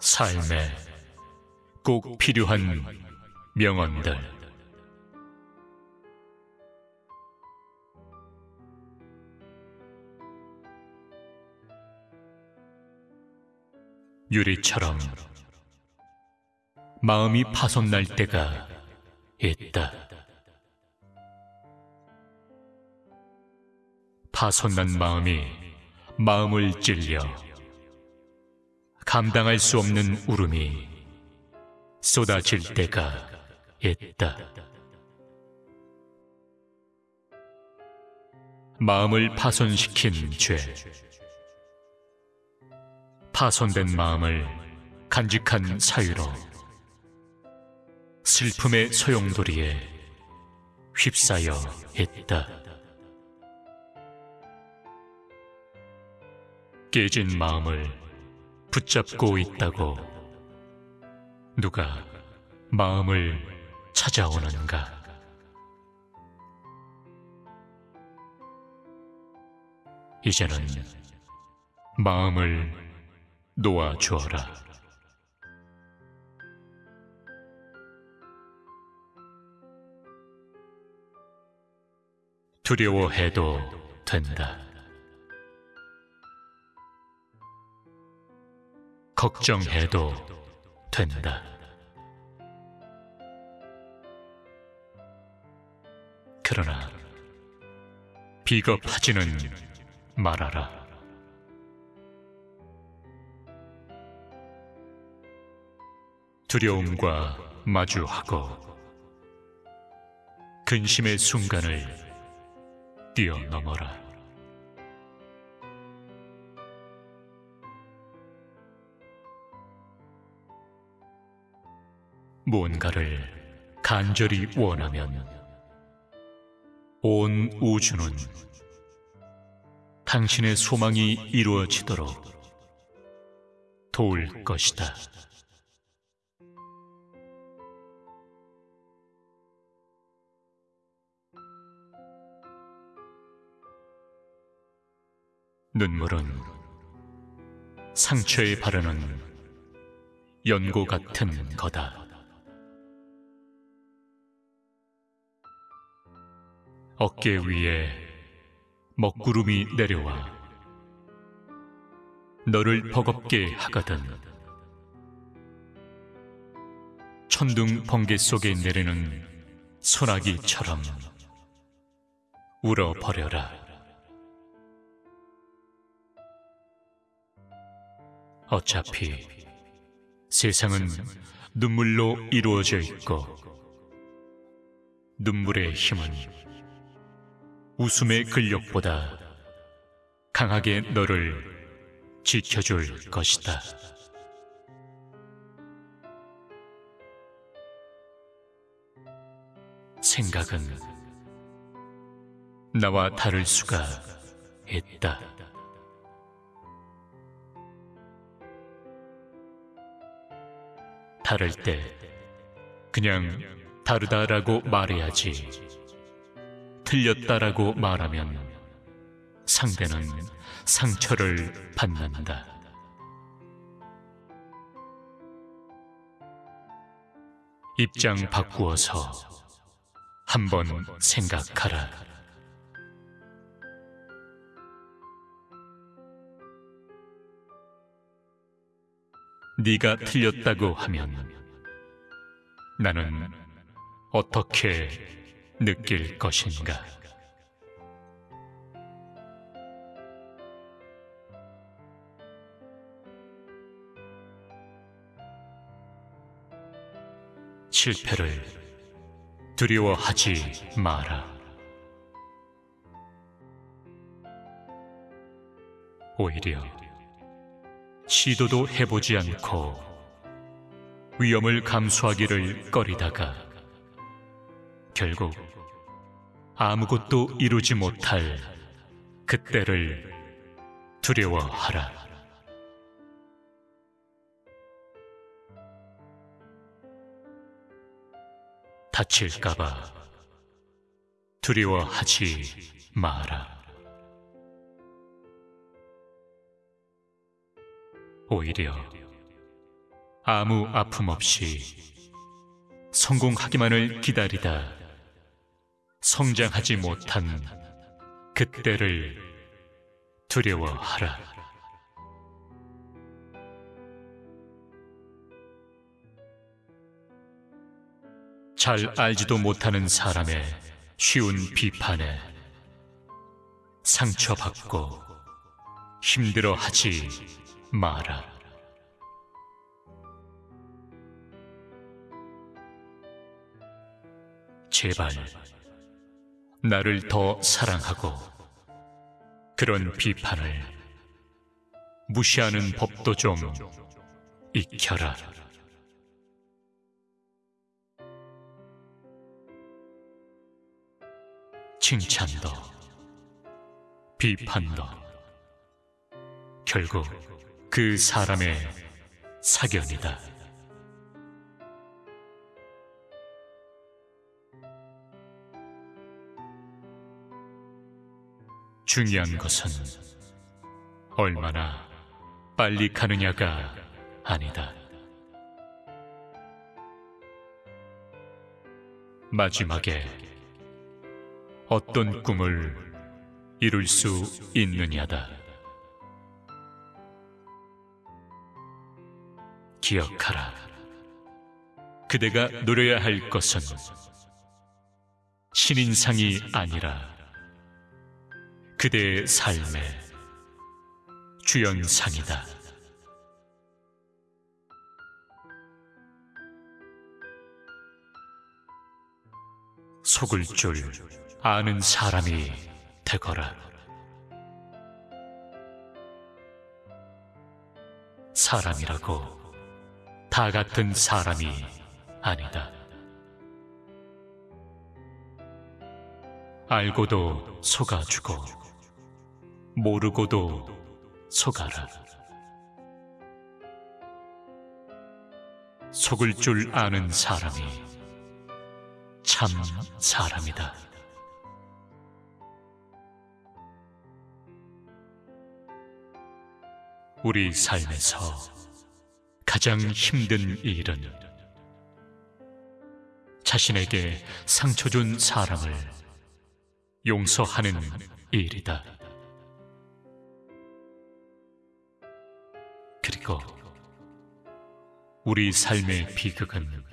삶에 꼭 필요한 명언들. 유리처럼 마음이 파손날 때가 있다. 파손난 마음이 마음을 찔려 감당할 수 없는 울음이 쏟아질 때가 있다. 마음을 파손시킨 죄. 파손된 마음을 간직한 사유로 슬픔의 소용돌이에 휩싸여 있다. 깨진 마음을 붙잡고 있다고 누가 마음을 찾아오는가? 이제는 마음을 놓아주어라. 두려워해도 된다. 걱정해도 된다. 그러나 비겁하지는 말아라. 두려움과 마주하고 근심의 순간을 뛰어넘어라. 무언가를 간절히 원하면 온 우주는 당신의 소망이 이루어지도록 도울 것이다. 눈물은 상처에 바르는 연고 같은 거다. 어깨 위에 먹구름이 내려와 너를 버겁게 하거든 천둥 번개 속에 내리는 소나기처럼 울어버려라 어차피 세상은 눈물로 이루어져 있고 눈물의 힘은 웃음의 근력보다 강하게 너를 지켜줄 것이다. 생각은 나와 다를 수가 있다. 다를 때 그냥 다르다라고 말해야지. 틀렸다라고 말하면 상대는 상처를 받는다. 입장 바꾸어서 한번 생각하라. 네가 틀렸다고 하면 나는 어떻게 느낄 것인가? 실패를 두려워하지 마라. 오히려 시도도 해보지 않고 위험을 감수하기를 꺼리다가 결국 아무것도 이루지 못할 그때를 두려워하라. 다칠까봐 두려워하지 마라. 오히려 아무 아픔 없이 성공하기만을 기다리다 성장하지 못한 그때를 두려워하라. 잘 알지도 못하는 사람의 쉬운 비판에 상처받고 힘들어하지 마라. 제발 나를 더 사랑하고 그런 비판을 무시하는 법도 좀 익혀라. 칭찬도 비판도 결국 그 사람의 사견이다. 중요한 것은 얼마나 빨리 가느냐가 아니다. 마지막에 어떤 꿈을 이룰 수 있느냐다. 기억하라. 그대가 노려야 할 것은 신인상이 아니라 그대의 삶의 주연상이다. 속을 줄 아는 사람이 되거라. 사람이라고 다 같은 사람이 아니다. 알고도 속아주고 모르고도 속아라. 속을 줄 아는 사람이 참 사람이다. 우리 삶에서 가장 힘든 일은 자신에게 상처 준 사람을 용서하는 일이다. 그리고 우리 삶의 비극은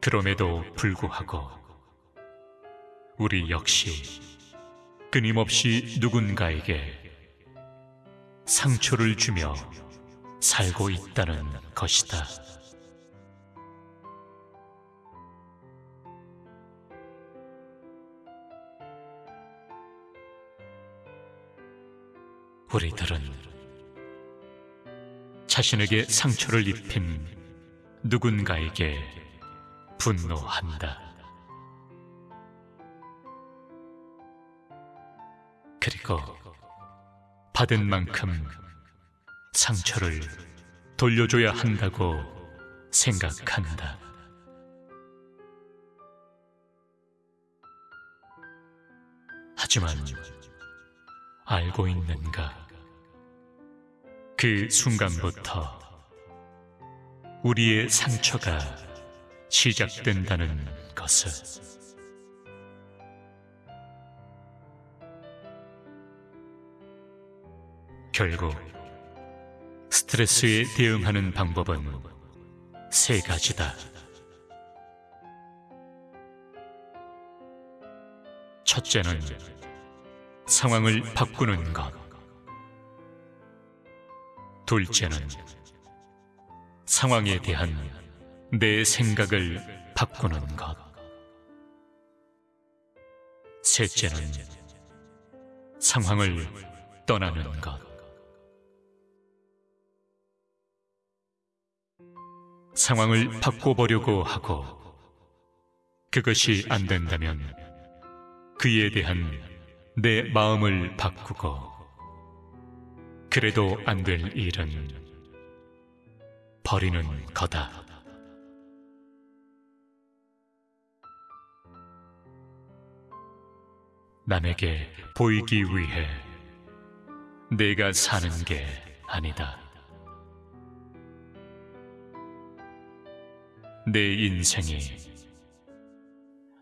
그럼에도 불구하고 우리 역시 끊임없이 누군가에게 상처를 주며 살고 있다는 것이다. 우리들은 자신에게 상처를 입힌 누군가에게 분노한다. 그리고 받은 만큼 상처를 돌려줘야 한다고 생각한다. 하지만 알고 있는가? 그 순간부터 우리의 상처가 시작된다는 것을 결국 스트레스에 대응하는 방법은 세 가지다. 첫째는 상황을 바꾸는 것. 둘째는 상황에 대한 내 생각을 바꾸는 것. 셋째는 상황을 떠나는 것. 상황을 바꿔보려고 하고 그것이 안 된다면 그에 대한 내 마음을 바꾸고 그래도 안 될 일은 버리는 거다. 남에게 보이기 위해 내가 사는 게 아니다. 내 인생이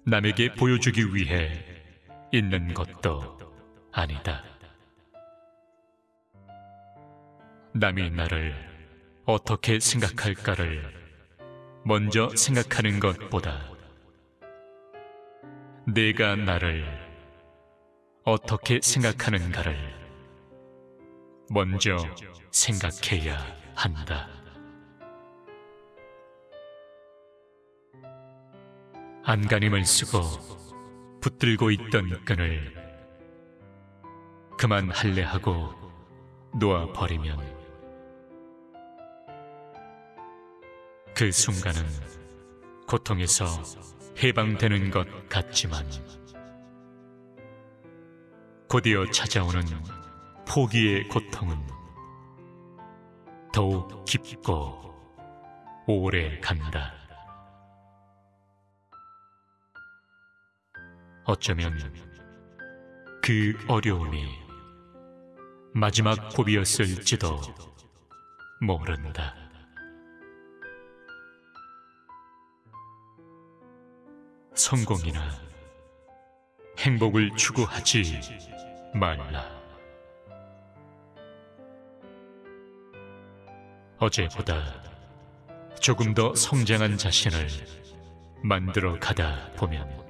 남에게 보여주기 위해 있는 것도 아니다. 남이 나를 어떻게 생각할까를 먼저 생각하는 것보다 내가 나를 어떻게 생각하는가를 먼저 생각해야 한다. 안간힘을 쓰고 붙들고 있던 끈을 그만 할래 하고 놓아버리면 그 순간은 고통에서 해방되는 것 같지만 곧이어 찾아오는 포기의 고통은 더욱 깊고 오래 간다. 어쩌면 그 어려움이 마지막 고비였을지도 모른다. 성공이나 행복을 추구하지 말라. 어제보다 조금 더 성장한 자신을 만들어 가다 보면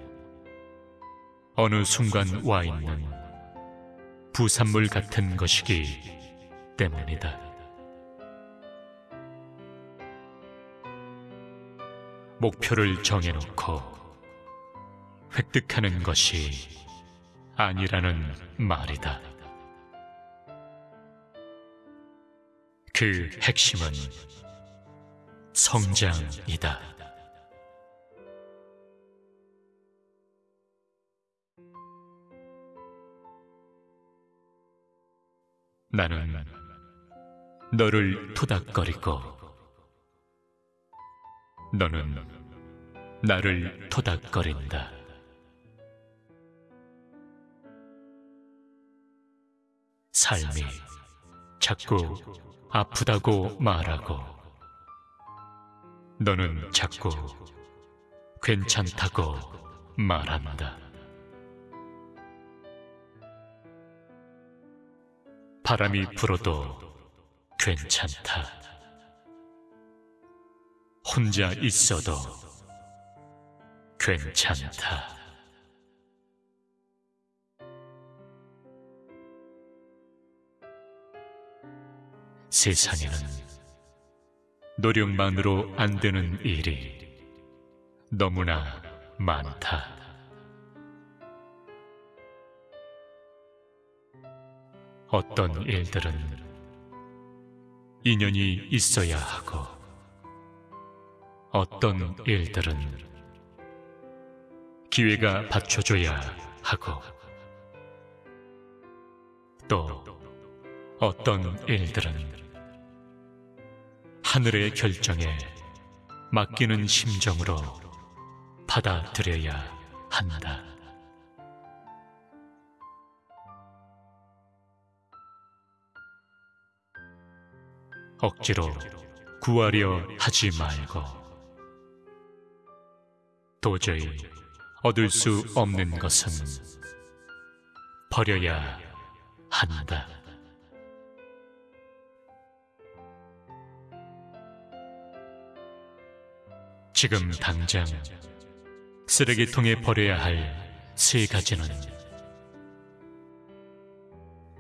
어느 순간 와 있는 부산물 같은 것이기 때문이다. 목표를 정해놓고 획득하는 것이 아니라는 말이다. 그 핵심은 성장이다. 나는 너를 토닥거리고 너는 나를 토닥거린다. 삶이 자꾸 아프다고 말하고 너는 자꾸 괜찮다고 말한다. 바람이 불어도 괜찮다. 혼자 있어도 괜찮다. 세상에는 노력만으로 안 되는 일이 너무나 많다. 어떤 일들은 인연이 있어야 하고, 어떤 일들은 기회가 받쳐줘야 하고, 또 어떤 일들은 하늘의 결정에 맡기는 심정으로 받아들여야 한다. 억지로 구하려 하지 말고 도저히 얻을 수 없는 것은 버려야 한다. 지금 당장 쓰레기통에 버려야 할 세 가지는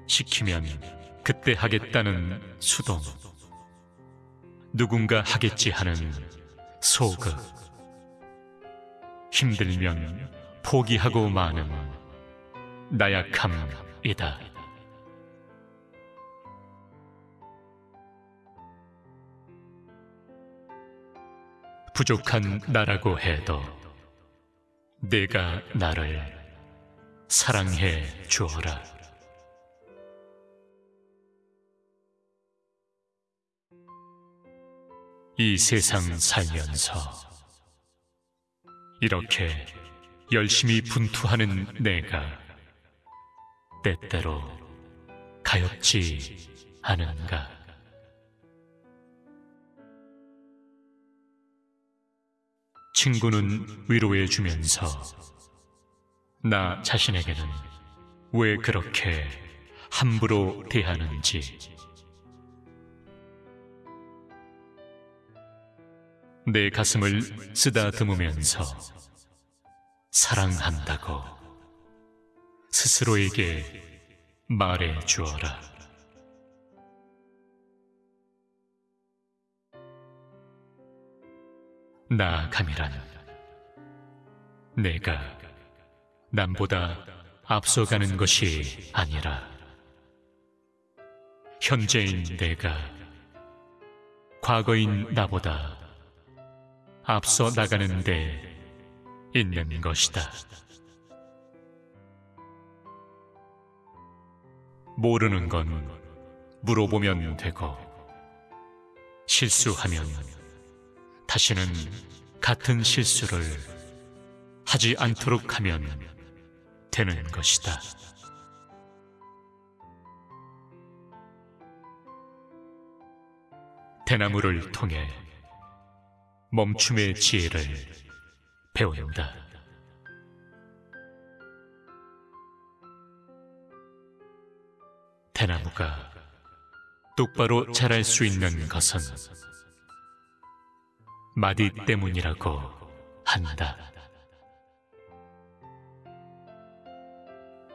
시키면 그때 하겠다는 수동, 누군가 하겠지 하는 소극, 힘들면 포기하고 마는 나약함이다. 부족한 나라고 해도 내가 나를 사랑해 주어라. 이 세상 살면서 이렇게 열심히 분투하는 내가 때때로 가엾지 않은가? 친구는 위로해 주면서 나 자신에게는 왜 그렇게 함부로 대하는지 내 가슴을 쓰다듬으면서 사랑한다고 스스로에게 말해 주어라. 나아감이란 내가 남보다 앞서가는 것이 아니라 현재인 내가 과거인 나보다 앞서 나가는 데 있는 것이다. 모르는 건 물어보면 되고 실수하면 다시는 같은 실수를 하지 않도록 하면 되는 것이다. 대나무를 통해 멈춤의 지혜를 배운다. 대나무가 똑바로 자랄 수 있는 것은 마디 때문이라고 한다.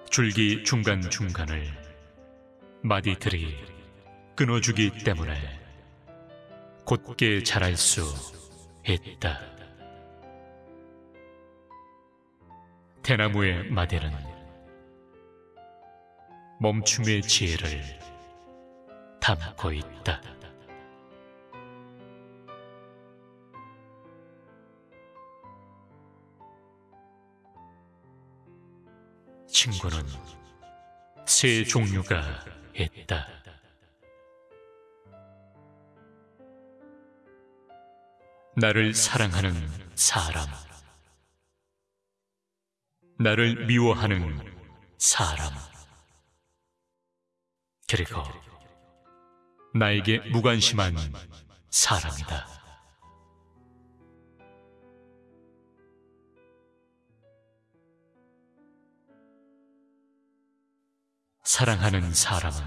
줄기 중간중간을 마디들이 끊어주기 때문에 곧게 자랄 수 있다. 대나무의 마디는 멈춤의 지혜를 담고 있다. 친구는 세 종류가 있다. 나를 사랑하는 사람, 나를 미워하는 사람, 그리고 나에게 무관심한 사람이다. 사랑하는 사람은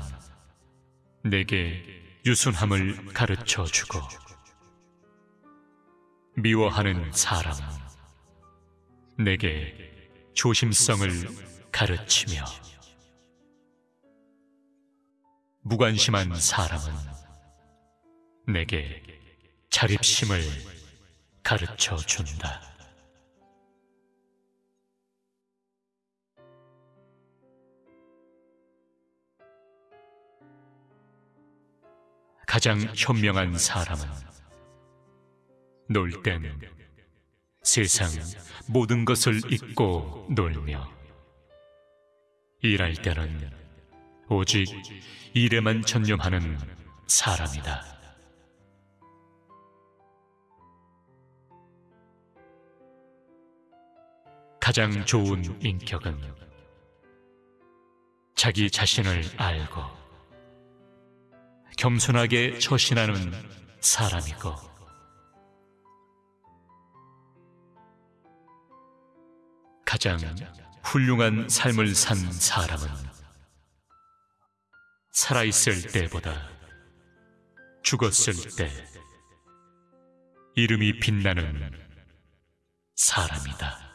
내게 유순함을 가르쳐 주고 미워하는 사람은 내게 조심성을 가르치며 무관심한 사람은 내게 자립심을 가르쳐 준다. 가장 현명한 사람은 놀 때는 세상 모든 것을 잊고 놀며 일할 때는 오직 일에만 전념하는 사람이다. 가장 좋은 인격은 자기 자신을 알고 겸손하게 처신하는 사람이고 가장 훌륭한 삶을 산 사람은 살아있을 때보다 죽었을 때 이름이 빛나는 사람이다.